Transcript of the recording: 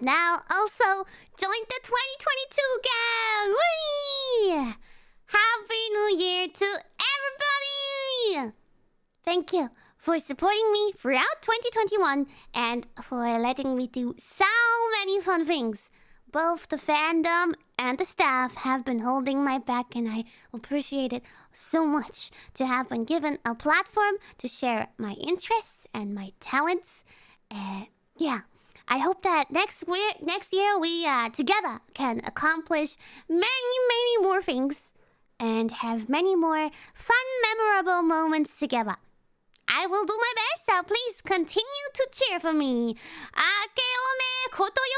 also joined the 2022 gang. Whee! Happy New Year to everybody! Thank you for supporting me throughout 2021 and for letting me do so many fun things. Both the fandom and the staff have been holding my back, and I appreciate it so much to have been given a platform to share my interests and my talents. Uh, yeah, I hope that next next year we uh, together can accomplish many, many more things and have many more fun, memorable moments together. I will do my best, so please continue to cheer for me. Akeome kotoyoro!